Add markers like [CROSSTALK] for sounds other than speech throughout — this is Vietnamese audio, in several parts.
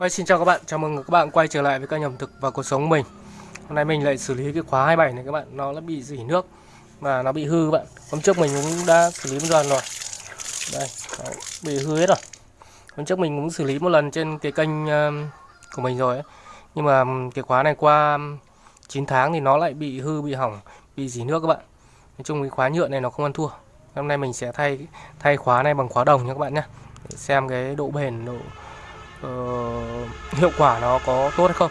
Hey, xin chào các bạn, chào mừng các bạn quay trở lại với kênh ẩm thực và cuộc sống của mình. Hôm nay mình lại xử lý cái khóa 27 này các bạn, nó đã bị dỉ nước và nó bị hư các bạn. Hôm trước mình cũng đã xử lý một lần rồi. Đây, đấy, bị hư hết rồi. Hôm trước mình cũng xử lý một lần trên cái kênh um, của mình rồi ấy. Nhưng mà um, cái khóa này qua um, 9 tháng thì nó lại bị hư, bị hỏng, bị dỉ nước các bạn. Nói chung cái khóa nhựa này nó không ăn thua. Hôm nay mình sẽ thay thay khóa này bằng khóa đồng nha các bạn nhé Để xem cái độ bền, độ uh, hiệu quả nó có tốt hay không?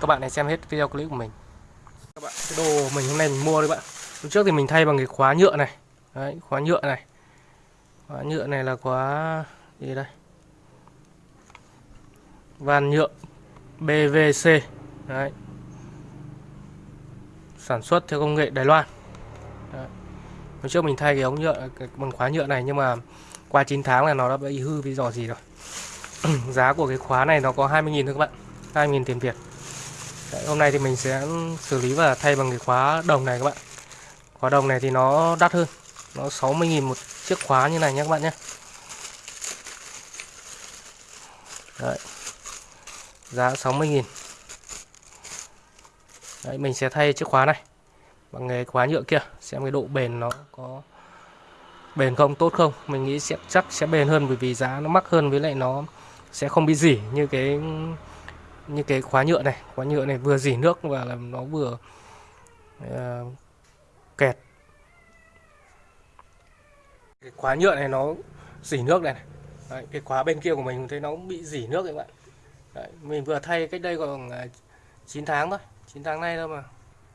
Các bạn hãy xem hết video clip của mình. Các bạn, cái đồ mình hôm nay mình mua đấy bạn. Hôm trước thì mình thay bằng cái khóa nhựa này. Đấy, khóa nhựa này. Khóa nhựa này là khóa gì đây? Van nhựa BVC đấy. Sản xuất theo công nghệ Đài Loan. Đấy. hôm trước mình thay cái ống nhựa bằng khóa nhựa này nhưng mà qua 9 tháng là nó đã bị hư vì dò gì rồi. [CLEARS THROAT] giá của cái khóa này nó có 20.000 thôi các bạn. 20.000 tiền Việt. Đấy, hôm nay thì mình sẽ xử lý và thay bằng cái khóa đồng này các bạn. Khóa đồng này thì nó đắt hơn. Nó 60.000 một chiếc khóa như này nhé các bạn nhé. Đấy. giá 60.000 Đấy, mình sẽ thay chiếc khóa này bằng cái khóa nhựa kia xem cái độ bền nó có bền không tốt không. Mình nghĩ sẽ chắc sẽ bền hơn bởi vì giá nó mắc hơn với lại nó sẽ không bị dỉ như cái như cái khóa nhựa này. Khóa nhựa này vừa dỉ nước và làm nó vừa uh, kẹt. Cái khóa nhựa này nó dỉ nước này, này. Đấy, cái khóa bên kia của mình thấy nó cũng bị dỉ nước các bạn. Đấy, mình vừa thay cách đây ờ, còn 9 tháng thôi. 9 tháng nay thôi mà.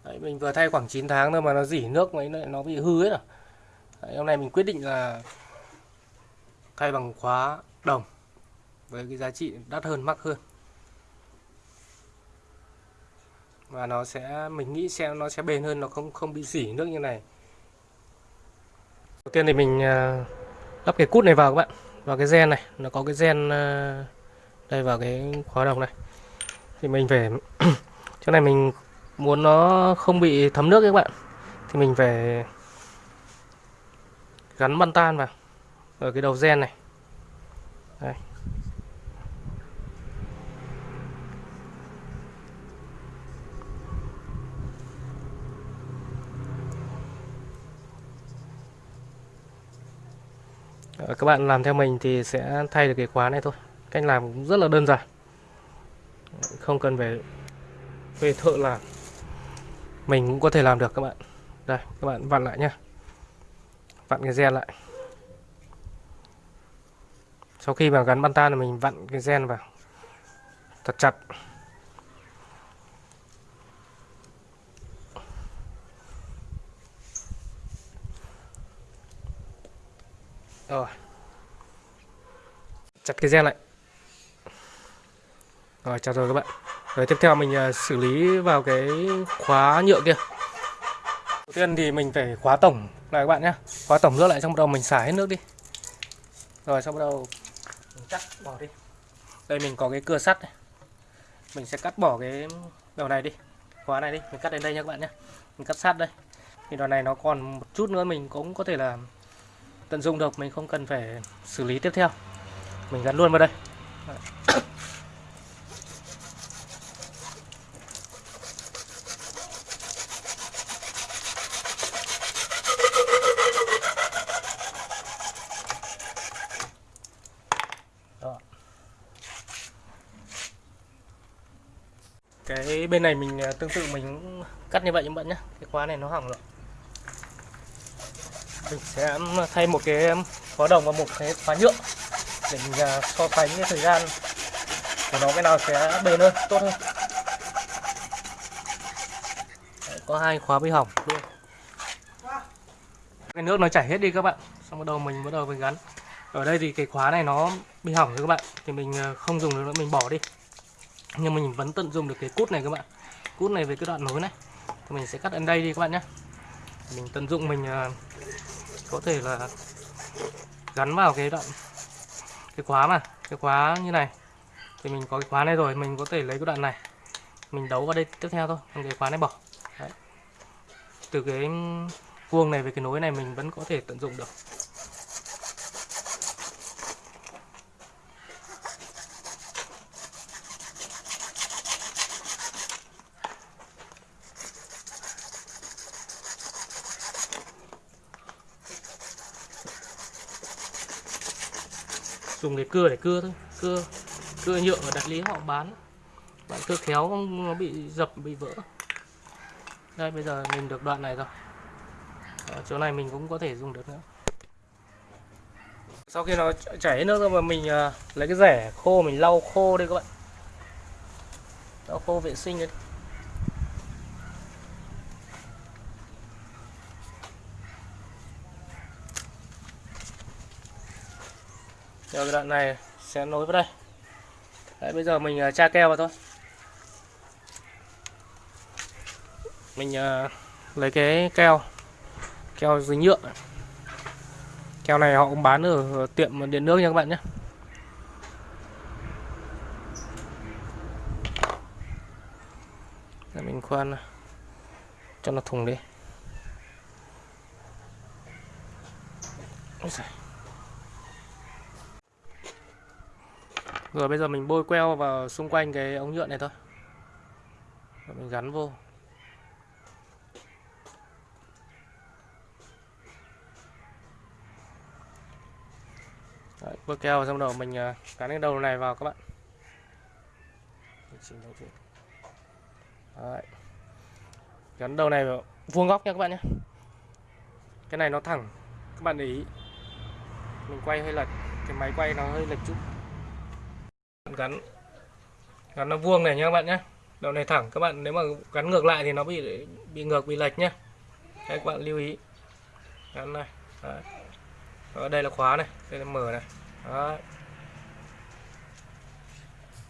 Đấy, mình vừa thay khoảng 9 tháng thôi mà nó dỉ nước mấy nó bị hư hết rồi. Đấy, hôm nay mình quyết định là thay bằng khóa đồng với cái giá trị đắt hơn, mắc hơn. Và nó sẽ, mình nghĩ sẽ, nó sẽ bền hơn, nó không không bị dỉ nước như này. Đầu tiên thì mình à, lắp cái cút này vào các bạn. Vào cái gen này, nó có cái gen à, đây vào cái khóa đồng này. Thì mình phải [CLEARS THROAT] chỗ này mình muốn nó không bị thấm nước các bạn. Thì mình phải gắn băng tan vào ở cái đầu gen này. Đây. Ờ, các bạn làm theo mình thì sẽ thay được cái khóa này thôi. Cách làm cũng rất là đơn giản. Không cần phải về thợ làm. Mình cũng có thể làm được các bạn. Đây, các bạn vặn lại nhá. Vặn cái gen lại. Sau khi mà gắn băng tan thì mình vặn cái gen vào. Thật chặt. Rồi. Chặt cái gen lại. Rồi, chặt rồi các bạn. Rồi, tiếp theo mình à, xử lý vào cái khóa nhựa kia. Đầu tiên thì mình phải khóa tổng lại các bạn nhé khóa tổng nước lại xong bắt đầu mình xả hết nước đi. Rồi, xong bắt đầu mình cắt bỏ đi. Đây, mình có cái cưa sắt này. Mình sẽ cắt bỏ cái đầu này đi. Khóa này đi. Mình cắt đến đây nha các bạn nhé mình cắt sát đây. Thì đoạn này nó còn một chút nữa mình cũng có thể là tận dụng được, mình không cần phải xử lý tiếp theo. Mình gắn luôn vào đây. Cái bên này mình à, tương tự mình cắt như vậy các bạn nhé, cái khóa này nó hỏng rồi mình sẽ thay một cái khóa đồng và một cái khóa nhựa để mình à, so sánh cái thời gian của nó cái nào sẽ bền hơn tốt hơn. Đấy, có hai khóa bị hỏng. Luôn cái nước nó chảy hết đi các bạn. Xong bắt đầu mình bắt đầu mình gắn. Ở đây thì cái khóa này nó bị hỏng rồi các bạn. Thì mình à, không dùng được nữa mình bỏ đi. Nhưng mình vẫn tận dụng được cái cút này các bạn. Cút này với cái đoạn nối này. Thì mình sẽ cắt ở đây đi các bạn nhé. Mình tận dụng mình à, có thể là gắn vào cái đoạn, cái khóa mà, cái khóa như này. Thì mình có cái khóa này rồi, mình có thể lấy cái đoạn này. Mình đấu vào đây tiếp theo thôi, còn cái khóa này bỏ. Đấy. từ cái vuông này về cái nối này mình vẫn có thể tận dụng được. Dùng để cưa để cưa thôi. Cưa cưa nhựa ở đại lý họ bán. Bạn cưa khéo nó bị dập, bị vỡ. Đây, bây giờ mình được đoạn này rồi. Ở chỗ này mình cũng có thể dùng được nữa. Sau khi nó chảy hết nước rồi mà mình à, lấy cái rẻ khô, mình lau khô đây các bạn. Lau khô vệ sinh đấy Rồi cái đoạn này sẽ nối vào đây. Đấy, bây giờ mình uh, tra keo vào thôi. Mình uh, lấy cái keo Keo dính nhựa. Keo này họ cũng bán ở tiệm điện nước nha các bạn nhé. Để mình khoan cho nó thùng đi. Ôi giời. Rồi bây giờ mình bôi queo vào xung quanh cái ống nhựa này thôi. Rồi mình gắn vô. Đấy, bôi keo xong đầu mình à, gắn cái đầu này vào các bạn. Đấy. Gắn đầu này vào vuông góc nha các bạn nhé. Cái này nó thẳng Các bạn để ý. Mình quay hơi lệch Cái máy quay nó hơi lệch chút gắn gắn nó vuông này nha các bạn nhé đầu này thẳng các bạn nếu mà gắn ngược lại thì nó bị bị ngược bị lệch nhá, Đấy, các bạn lưu ý. Gắn này Đấy. ở đây là khóa này đây là mở này. Đấy.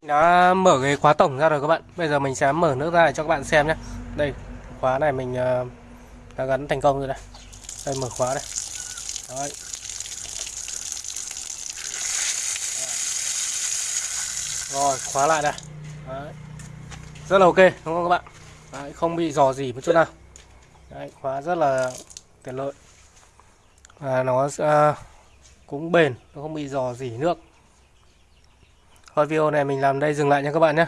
đã mở cái khóa tổng ra rồi các bạn. Bây giờ mình sẽ mở nước ra để cho các bạn xem nhé đây khóa này mình à, đã gắn thành công rồi đây. Đây mở khóa đây. Đấy. Rồi khóa lại đây. Đấy. rất là ok đúng không các bạn? Đấy, không bị dò gì một chút nào. Đấy, khóa rất là tiện lợi. Và nó uh, cũng bền nó không bị dò dỉ nước. Thôi video này mình làm đây dừng lại nha các bạn nhé.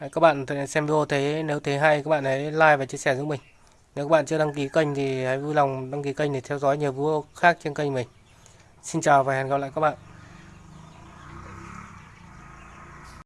Đấy, các bạn xem video thấy nếu thấy hay các bạn hãy like và chia sẻ giúp mình. Nếu các bạn chưa đăng ký kênh thì hãy vui lòng đăng ký kênh để theo dõi nhiều video khác trên kênh mình. Xin chào và hẹn gặp lại các bạn.